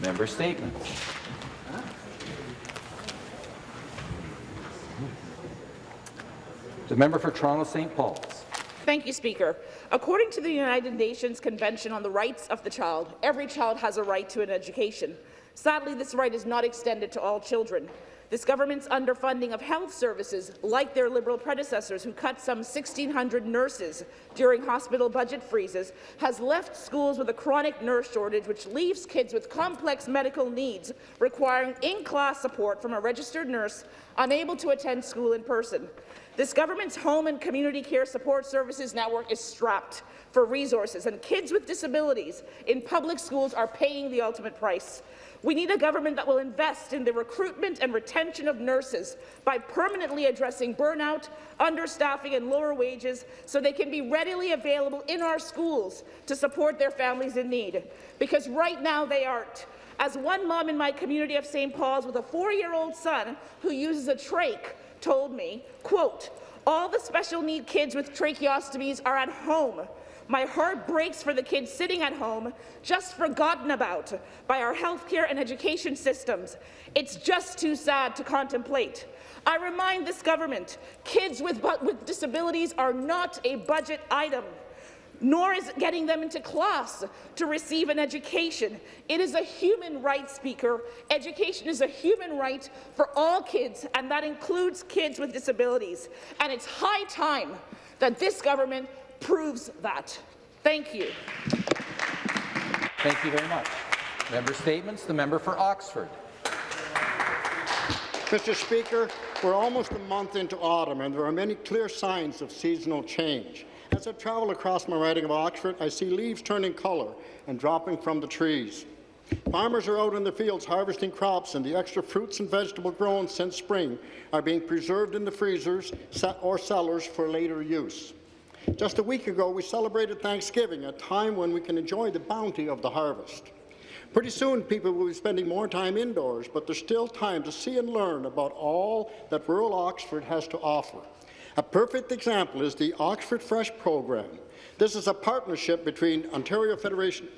Member statements. The member for Toronto St. Paul's. Thank you, Speaker. According to the United Nations Convention on the Rights of the Child, every child has a right to an education. Sadly, this right is not extended to all children. This government's underfunding of health services, like their Liberal predecessors who cut some 1,600 nurses during hospital budget freezes, has left schools with a chronic nurse shortage which leaves kids with complex medical needs requiring in-class support from a registered nurse unable to attend school in person. This government's home and community care support services network is strapped for resources, and kids with disabilities in public schools are paying the ultimate price. We need a government that will invest in the recruitment and retention of nurses by permanently addressing burnout, understaffing and lower wages so they can be readily available in our schools to support their families in need. Because right now they aren't. As one mom in my community of St. Paul's with a four-year-old son who uses a trach told me, quote, all the special need kids with tracheostomies are at home. My heart breaks for the kids sitting at home, just forgotten about by our healthcare and education systems. It's just too sad to contemplate. I remind this government, kids with, with disabilities are not a budget item nor is getting them into class to receive an education. It is a human right, Speaker. Education is a human right for all kids, and that includes kids with disabilities. And it's high time that this government proves that. Thank you. Thank you very much. Member statements. The member for Oxford. Mr. Speaker, we're almost a month into autumn, and there are many clear signs of seasonal change. As I travel across my riding of Oxford, I see leaves turning colour and dropping from the trees. Farmers are out in the fields harvesting crops, and the extra fruits and vegetables grown since spring are being preserved in the freezers or cellars for later use. Just a week ago, we celebrated Thanksgiving, a time when we can enjoy the bounty of the harvest. Pretty soon, people will be spending more time indoors, but there's still time to see and learn about all that rural Oxford has to offer. A perfect example is the Oxford Fresh program. This is a partnership between Ontario Federation,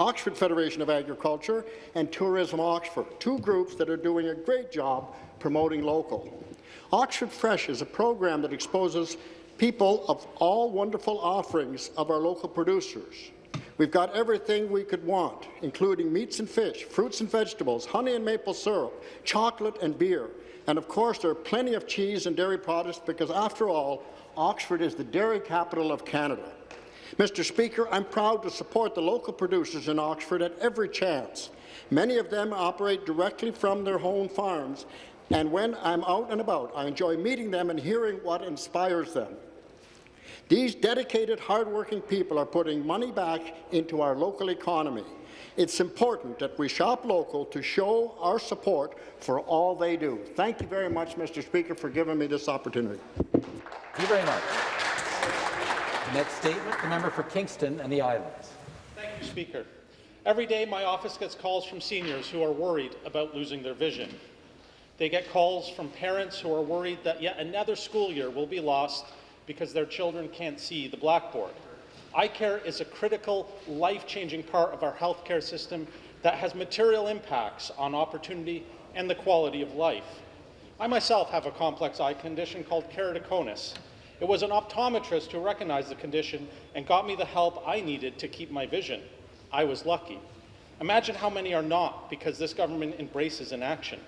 Oxford Federation of Agriculture and Tourism Oxford, two groups that are doing a great job promoting local. Oxford Fresh is a program that exposes people of all wonderful offerings of our local producers. We've got everything we could want, including meats and fish, fruits and vegetables, honey and maple syrup, chocolate and beer. And of course, there are plenty of cheese and dairy products because, after all, Oxford is the dairy capital of Canada. Mr. Speaker, I'm proud to support the local producers in Oxford at every chance. Many of them operate directly from their home farms, and when I'm out and about, I enjoy meeting them and hearing what inspires them. These dedicated, hardworking people are putting money back into our local economy. It's important that we shop local to show our support for all they do. Thank you very much, Mr. Speaker, for giving me this opportunity. Thank you very much. Next statement, the member for Kingston and the Islands. Thank you, Speaker. Every day, my office gets calls from seniors who are worried about losing their vision. They get calls from parents who are worried that yet another school year will be lost because their children can't see the blackboard. Eye care is a critical, life-changing part of our healthcare system that has material impacts on opportunity and the quality of life. I myself have a complex eye condition called keratoconus. It was an optometrist who recognized the condition and got me the help I needed to keep my vision. I was lucky. Imagine how many are not because this government embraces inaction.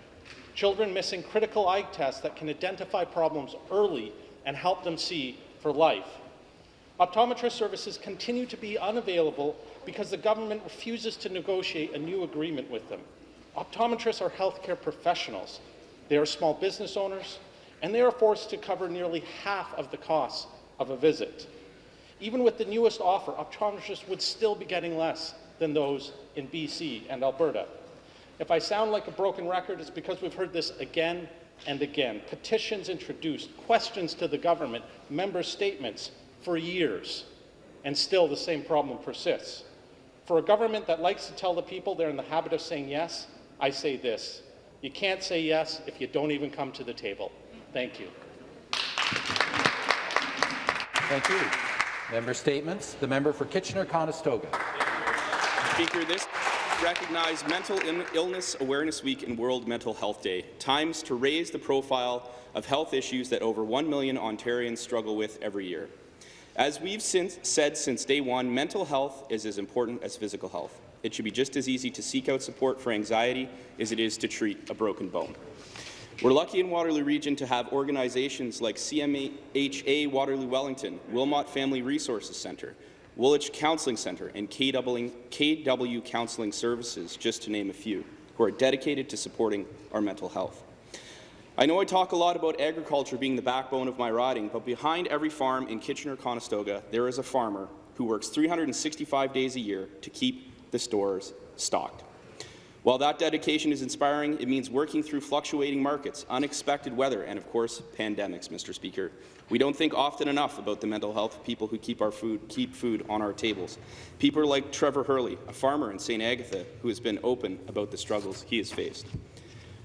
Children missing critical eye tests that can identify problems early and help them see for life. Optometrist services continue to be unavailable because the government refuses to negotiate a new agreement with them. Optometrists are healthcare professionals. They are small business owners, and they are forced to cover nearly half of the costs of a visit. Even with the newest offer, optometrists would still be getting less than those in BC and Alberta. If I sound like a broken record, it's because we've heard this again and again. Petitions introduced, questions to the government, member statements for years, and still the same problem persists. For a government that likes to tell the people they're in the habit of saying yes, I say this. You can't say yes if you don't even come to the table. Thank you. Thank you. Member statements. The member for Kitchener-Conestoga. Speaker, this recognize Mental Illness Awareness Week and World Mental Health Day, times to raise the profile of health issues that over 1 million Ontarians struggle with every year. As we've since said since day one, mental health is as important as physical health. It should be just as easy to seek out support for anxiety as it is to treat a broken bone. We're lucky in Waterloo Region to have organizations like CMHA Waterloo Wellington, Wilmot Family Resources Centre, Woolwich Counselling Centre, and KW, Counselling Services, just to name a few, who are dedicated to supporting our mental health. I know I talk a lot about agriculture being the backbone of my riding, but behind every farm in Kitchener-Conestoga, there is a farmer who works 365 days a year to keep the stores stocked. While that dedication is inspiring, it means working through fluctuating markets, unexpected weather, and of course, pandemics, Mr. Speaker. We don't think often enough about the mental health of people who keep our food, keep food on our tables. People like Trevor Herrle, a farmer in St. Agatha, who has been open about the struggles he has faced.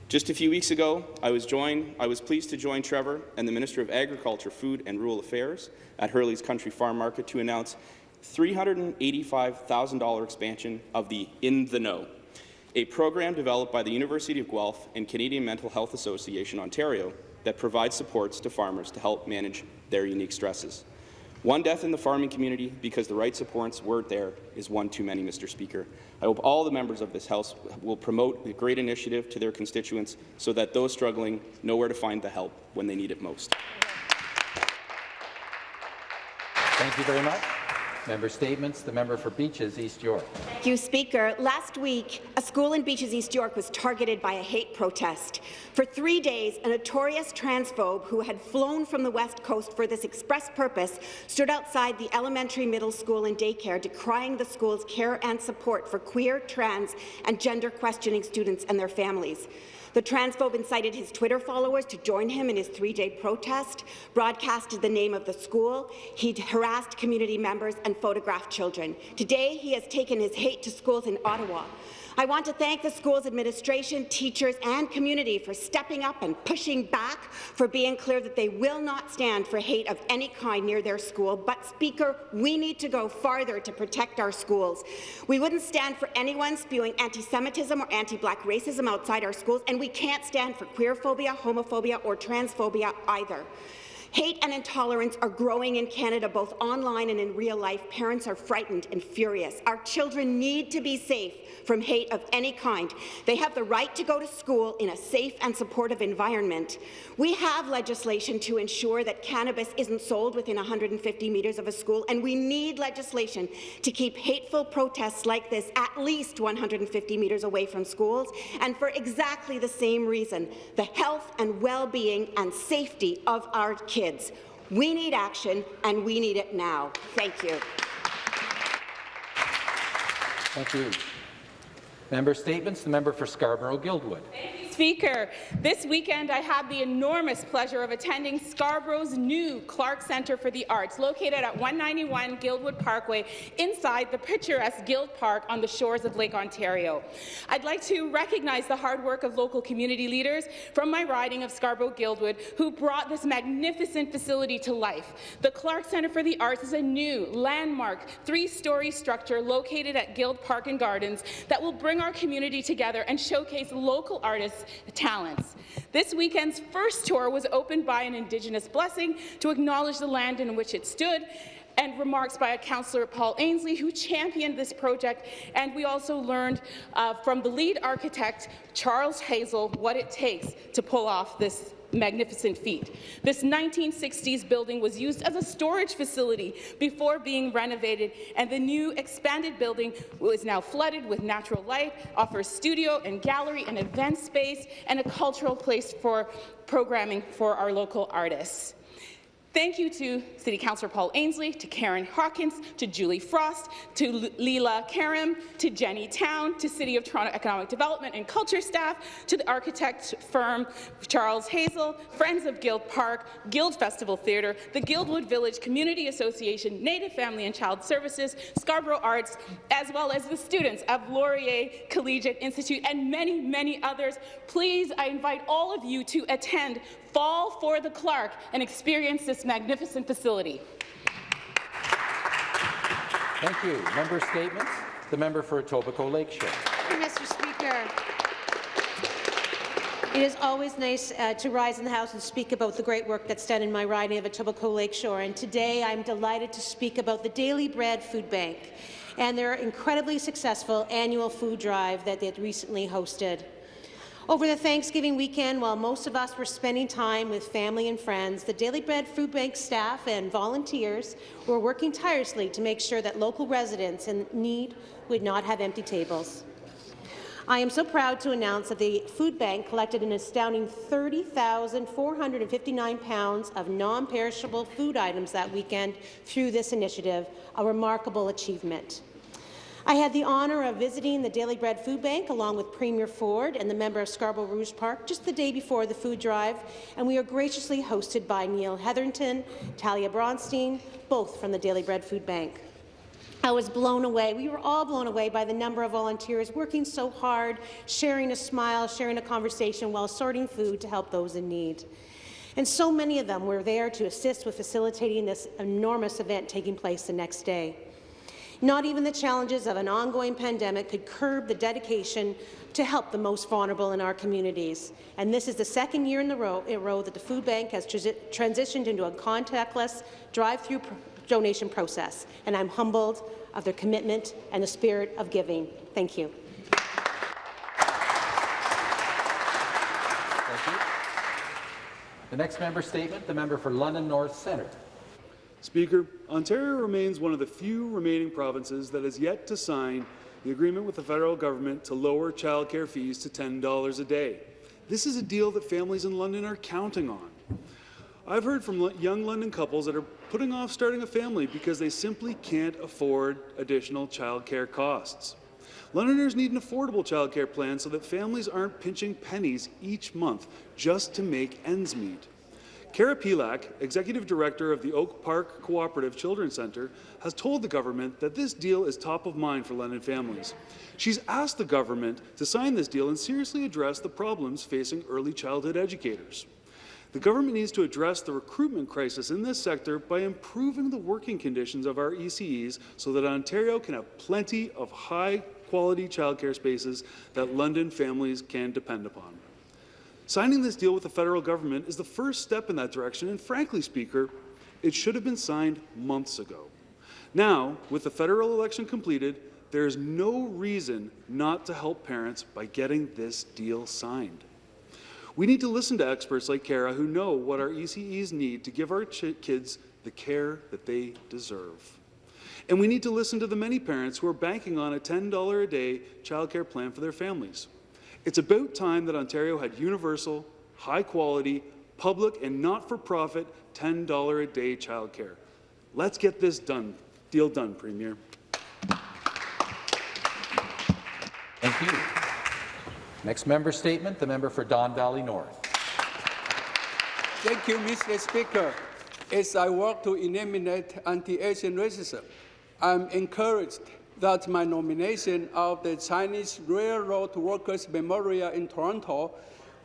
Just a few weeks ago, I was, joined, I was pleased to join Trevor and the Minister of Agriculture, Food and Rural Affairs at Herrle's Country Farm Market to announce $385,000 expansion of the In the Know, a program developed by the University of Guelph and Canadian Mental Health Association Ontario that provides supports to farmers to help manage their unique stresses. One death in the farming community because the right supports weren't there is one too many, Mr. Speaker. I hope all the members of this House will promote a great initiative to their constituents so that those struggling know where to find the help when they need it most. Thank you very much. Member statements. The member for Beaches, East York. Thank you, Speaker. Last week, a school in Beaches, East York was targeted by a hate protest. For three days, a notorious transphobe who had flown from the West Coast for this express purpose stood outside the elementary, middle school and daycare decrying the school's care and support for queer, trans and gender-questioning students and their families. The transphobe incited his Twitter followers to join him in his three-day protest, broadcasted the name of the school, he harassed community members and photographed children. Today, he has taken his hate to schools in Ottawa. I want to thank the school's administration, teachers and community for stepping up and pushing back, for being clear that they will not stand for hate of any kind near their school. But, Speaker, we need to go farther to protect our schools. We wouldn't stand for anyone spewing anti-Semitism or anti-black racism outside our schools, and we can't stand for queerphobia, homophobia or transphobia either. Hate and intolerance are growing in Canada, both online and in real life. Parents are frightened and furious. Our children need to be safe from hate of any kind. They have the right to go to school in a safe and supportive environment. We have legislation to ensure that cannabis isn't sold within 150 metres of a school, and we need legislation to keep hateful protests like this at least 150 metres away from schools, and for exactly the same reason, the health and well-being and safety of our kids. We need action, and we need it now. Thank you. Thank you. Member statements. The member for Scarborough-Guildwood. Speaker, this weekend I had the enormous pleasure of attending Scarborough's new Clark Centre for the Arts, located at 191 Guildwood Parkway, inside the picturesque Guild Park on the shores of Lake Ontario. I'd like to recognize the hard work of local community leaders from my riding of Scarborough-Guildwood who brought this magnificent facility to life. The Clark Centre for the Arts is a new, landmark, three-story structure located at Guild Park and Gardens that will bring our community together and showcase local artists talents. This weekend's first tour was opened by an Indigenous blessing to acknowledge the land in which it stood and remarks by a councillor, Paul Ainslie, who championed this project. And we also learned uh, from the lead architect, Charles Hazel, what it takes to pull off this magnificent feat. This 1960s building was used as a storage facility before being renovated, and the new expanded building is now flooded with natural light, offers studio and gallery and event space, and a cultural place for programming for our local artists. Thank you to City Councillor Paul Ainslie, to Karen Hawkins, to Julie Frost, to Leela Karam, to Jenny Town, to City of Toronto Economic Development and Culture staff, to the architect firm Charles Hazel, Friends of Guild Park, Guild Festival Theatre, the Guildwood Village Community Association, Native Family and Child Services, Scarborough Arts, as well as the students of Laurier Collegiate Institute and many, many others. Please, I invite all of you to attend Fall for the Clark and experience this magnificent facility. Thank you. Member statements. The member for Etobicoke Lakeshore. Thank you, Mr. Speaker. It is always nice uh, to rise in the House and speak about the great work that's done in my riding of Etobicoke Lakeshore. And today I'm delighted to speak about the Daily Bread Food Bank and their incredibly successful annual food drive that they recently hosted. Over the Thanksgiving weekend, while most of us were spending time with family and friends, the Daily Bread Food Bank staff and volunteers were working tirelessly to make sure that local residents in need would not have empty tables. I am so proud to announce that the food bank collected an astounding 30,459 pounds of non-perishable food items that weekend through this initiative, a remarkable achievement. I had the honour of visiting the Daily Bread Food Bank along with Premier Ford and the member of Scarborough Rouge Park just the day before the food drive, and we are graciously hosted by Neil Hetherington, Talia Bronstein, both from the Daily Bread Food Bank. I was blown away. We were all blown away by the number of volunteers working so hard, sharing a smile, sharing a conversation while sorting food to help those in need. And so many of them were there to assist with facilitating this enormous event taking place the next day. Not even the challenges of an ongoing pandemic could curb the dedication to help the most vulnerable in our communities. And this is the second year in a row, row that the food bank has transi transitioned into a contactless drive-through donation process. And I'm humbled of their commitment and the spirit of giving. Thank you. Thank you. The next member statement, the member for London North Centre. Speaker, Ontario remains one of the few remaining provinces that has yet to sign the agreement with the federal government to lower childcare fees to $10 a day. This is a deal that families in London are counting on. I've heard from young London couples that are putting off starting a family because they simply can't afford additional childcare costs. Londoners need an affordable childcare plan so that families aren't pinching pennies each month just to make ends meet. Kara Pilak, Executive Director of the Oak Park Cooperative Children's Centre, has told the government that this deal is top of mind for London families. She's asked the government to sign this deal and seriously address the problems facing early childhood educators. The government needs to address the recruitment crisis in this sector by improving the working conditions of our ECEs so that Ontario can have plenty of high-quality childcare spaces that London families can depend upon. Signing this deal with the federal government is the first step in that direction, and frankly, Speaker, it should have been signed months ago. Now, with the federal election completed, there is no reason not to help parents by getting this deal signed. We need to listen to experts like Kara who know what our ECEs need to give our kids the care that they deserve. And we need to listen to the many parents who are banking on a $10 a day childcare plan for their families. It's about time that Ontario had universal, high-quality, public and not-for-profit $10 a day childcare. Let's get this done. Deal done, Premier. Thank you. Next member statement, the member for Don Valley North. Thank you, Mr. Speaker. As I work to eliminate anti-Asian racism, I'm encouraged that my nomination of the Chinese Railroad Workers Memorial in Toronto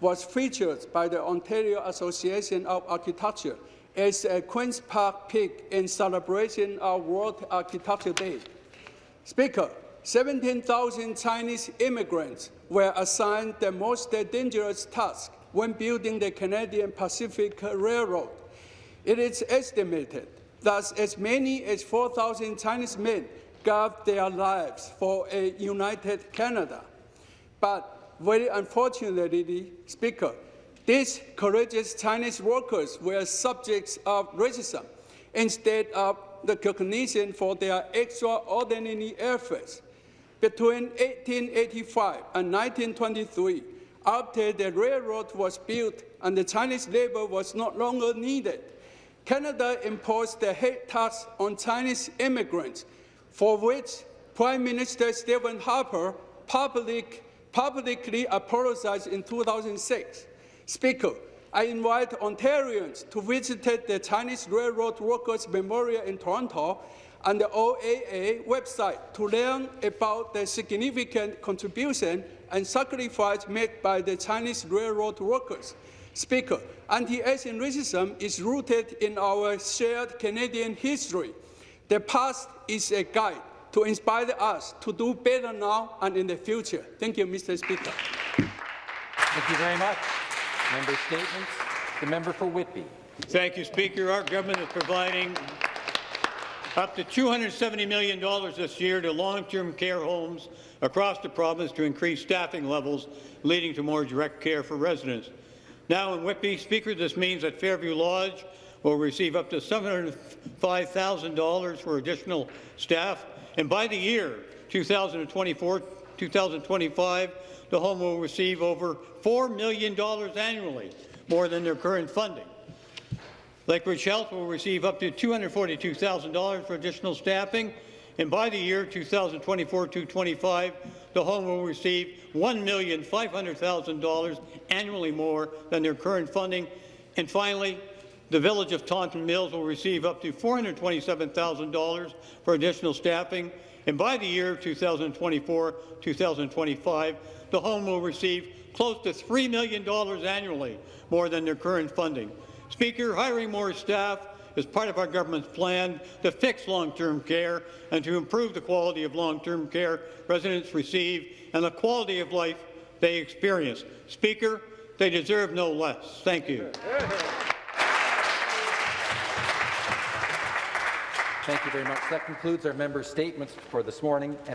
was featured by the Ontario Association of Architecture as a Queen's Park pick in celebration of World Architecture Day. Speaker, 17,000 Chinese immigrants were assigned the most dangerous task when building the Canadian Pacific Railroad. It is estimated that as many as 4,000 Chinese men gave their lives for a united Canada. But very unfortunately, Speaker, these courageous Chinese workers were subjects of racism instead of the recognition for their extraordinary efforts. Between 1885 and 1923, after the railroad was built and the Chinese labor was no longer needed, Canada imposed the hate tax on Chinese immigrants for which Prime Minister Stephen Harper public, publicly apologized in 2006. Speaker, I invite Ontarians to visit the Chinese Railroad Workers Memorial in Toronto and the OAA website to learn about the significant contribution and sacrifice made by the Chinese railroad workers. Speaker, anti-Asian racism is rooted in our shared Canadian history. The past is a guide to inspire us to do better now and in the future. Thank you, Mr. Speaker. Thank you very much. Member statements. The member for Whitby. Thank you, Speaker. Our government is providing up to $270 million this year to long-term care homes across the province to increase staffing levels, leading to more direct care for residents. Now in Whitby, Speaker, this means that Fairview Lodge will receive up to $705,000 for additional staff, and by the year 2024-2025, the home will receive over $4 million annually, more than their current funding. Lakeridge Health will receive up to $242,000 for additional staffing, and by the year 2024-2025, the home will receive $1,500,000 annually more than their current funding. And finally, the Village of Taunton Mills will receive up to $427,000 for additional staffing, and by the year 2024-2025, the home will receive close to $3 million annually more than their current funding. Speaker, hiring more staff is part of our government's plan to fix long-term care and to improve the quality of long-term care residents receive and the quality of life they experience. Speaker, they deserve no less. Thank you. Thank you very much. That concludes our member statements for this morning. And